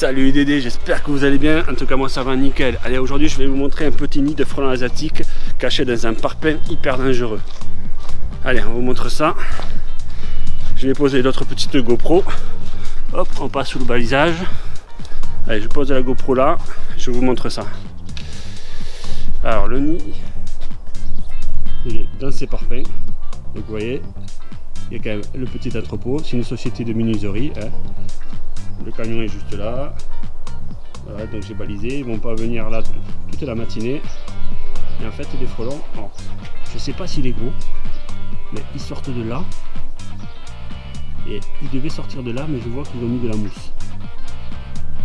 Salut Dédé, j'espère que vous allez bien. En tout cas, moi ça va nickel. Allez, aujourd'hui, je vais vous montrer un petit nid de frelons asiatiques caché dans un parpaing hyper dangereux. Allez, on vous montre ça. Je vais poser d'autres petites GoPro. Hop, on passe sous le balisage. Allez, je pose la GoPro là. Je vous montre ça. Alors, le nid, il est dans ces parpaings. Donc, vous voyez, il y a quand même le petit entrepôt. C'est une société de menuiserie. Hein. Le camion est juste là. Voilà, donc j'ai balisé. Ils vont pas venir là toute la matinée. Et en fait, les frelons, je sais pas s'il est gros, mais ils sortent de là. Et ils devaient sortir de là, mais je vois qu'ils ont mis de la mousse.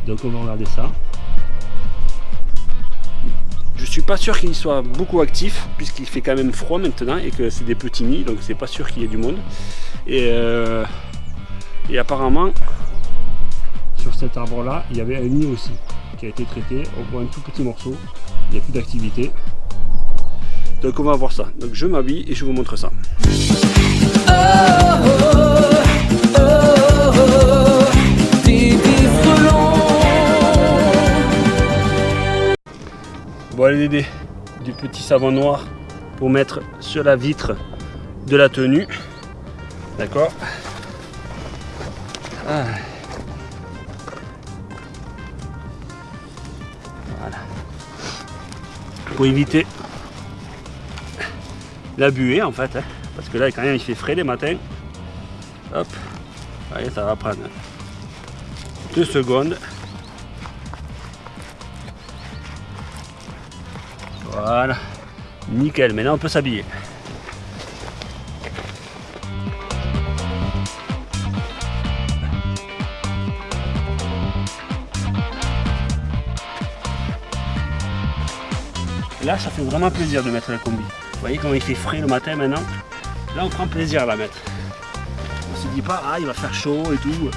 Donc on va regarder ça. Je suis pas sûr qu'il soit beaucoup actif puisqu'il fait quand même froid maintenant et que c'est des petits nids donc c'est pas sûr qu'il y ait du monde. Et, euh, et apparemment cet arbre là il y avait un nid aussi qui a été traité on voit un tout petit morceau. Il n'y a plus d'activité. Donc on va voir ça. Donc je m'habille et je vous montre ça. Bon allez du petit savon noir pour mettre sur la vitre de la tenue. D'accord? Ah. Pour éviter la buée en fait hein. parce que là quand même il fait frais les matins. Hop. Allez ça va prendre deux secondes. Voilà. Nickel. Maintenant on peut s'habiller Là, ça fait vraiment plaisir de mettre la combi. Vous voyez comment il fait frais le matin maintenant? Là, on prend plaisir à la mettre. On se dit pas, ah, il va faire chaud et tout.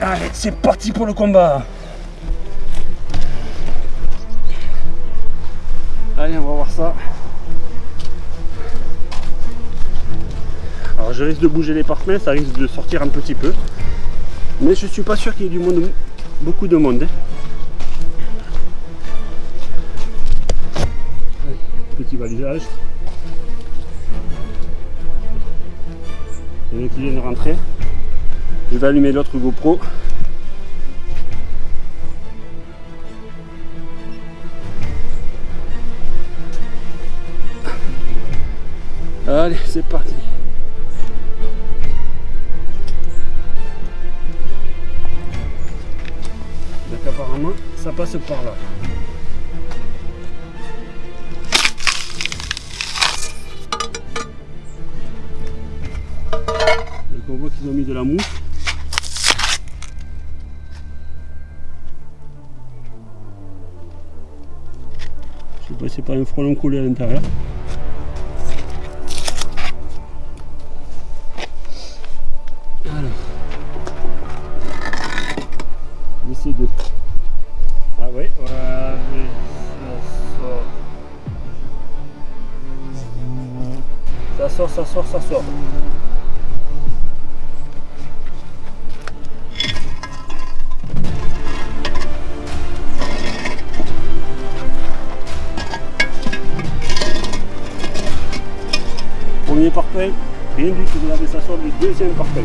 Allez, c'est parti pour le combat je risque de bouger les parfums, ça risque de sortir un petit peu. Mais je suis pas sûr qu'il y ait du monde, beaucoup de monde. Hein. Petit balisage. Il y a. Je vais allumer l'autre GoPro. Allez, c'est parti. Ça passe par là. Donc on voit qu'ils ont mis de la mousse. Je sais pas si c'est pas un frelon collé à l'intérieur. Sort. Ça sort, ça sort. Premier parfait, rien du tout, regardez, ça sort du deuxième parfait.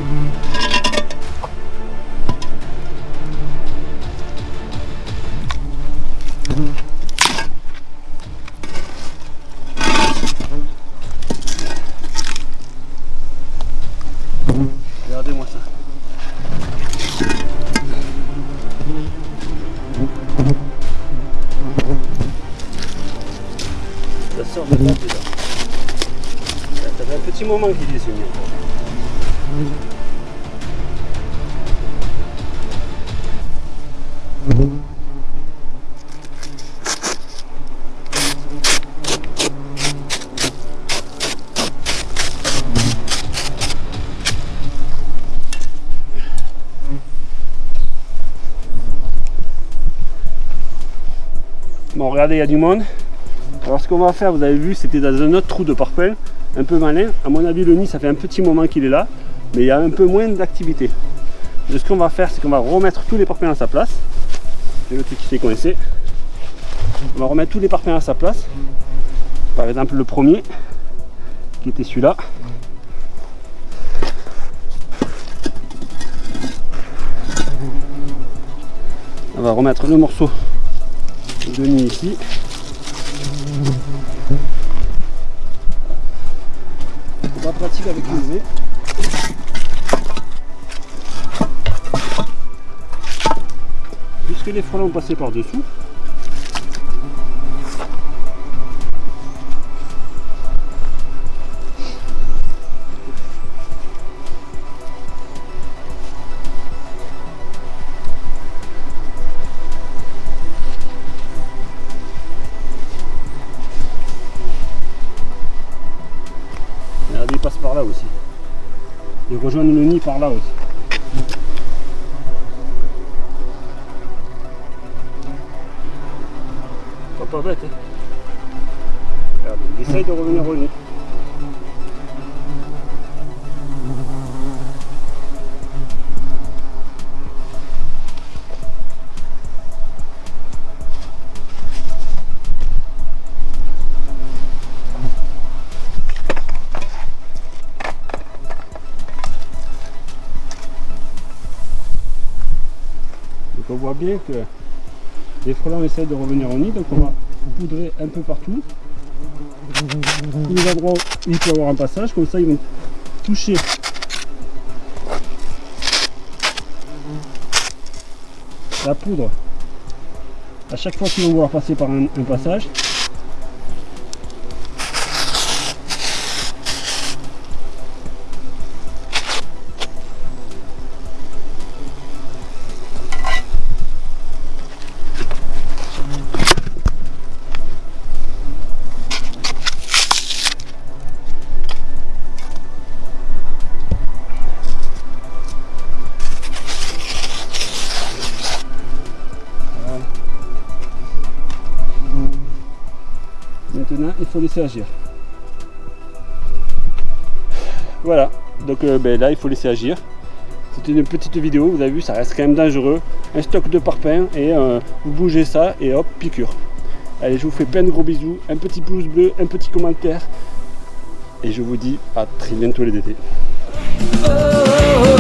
Moment est. Bon, regardez, il y a du monde. Alors ce qu'on va faire, vous avez vu, c'était dans un autre trou de parpaing, un peu malin. À mon avis, le nid, ça fait un petit moment qu'il est là, mais il y a un peu moins d'activité. Ce qu'on va faire, c'est qu'on va remettre tous les parpaings à sa place. C'est le truc qui s'est coincé. On va remettre tous les parpaings à sa place. Par exemple, le premier, qui était celui-là. On va remettre le morceau de nid ici. Avec le Puisque les frelons ont passé par Rejoignent le nid par là aussi. Pas, pas bête, hein. il essaye de revenir au nid. On voit bien que les frelons essaient de revenir au nid, donc on va poudrer un peu partout. Les endroits où il peut y avoir un passage, comme ça ils vont toucher. La poudre. À chaque fois qu'ils vont vouloir passer par un passage il faut laisser agir. Voilà, donc euh, ben, là il faut laisser agir. C'était une petite vidéo, vous avez vu, ça reste quand même dangereux. Un stock de parpaing et euh, vous bougez ça et hop, piqûre. Allez, je vous fais plein de gros bisous, un petit pouce bleu, un petit commentaire. Et je vous dis à très bientôt les oh.